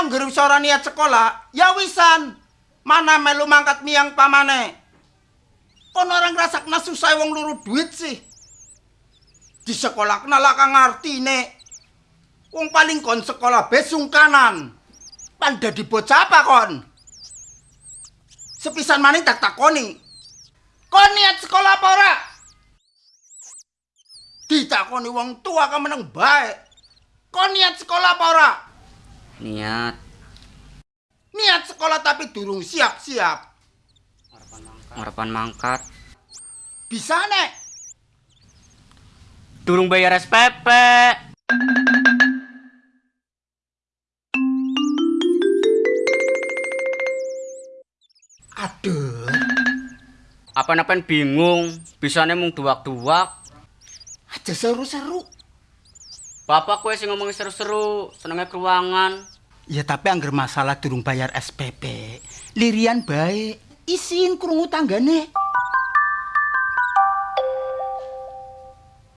Angger wis ora niat sekolah, ya wisan. Mana melu mangkat miang pamane. Kono orang ngrasakna susah wong luru duit sih. Di sekolah kenal kang artine. Wong paling kon sekolah besung kanan. Pan dadi bocah apa kon? Sepisan maning tak takoni. Kon niat sekolah apa ora? Ditakoni wong tua ka meneng bae. Kon niat sekolah apa ora? Niat. Niat sekolah tapi durung siap-siap. Harapan mangkat. Bisa nek. Durung bayar SPP. Aduh. Apa-apain bingung, bisane mung duwak-duwak. Aja seru-seru. Bapak kue sing ngomongin seru-seru, senengnya keruangan. Ya tapi angger masalah durung bayar SPP. Lirian baik. Isin krungu tanggane.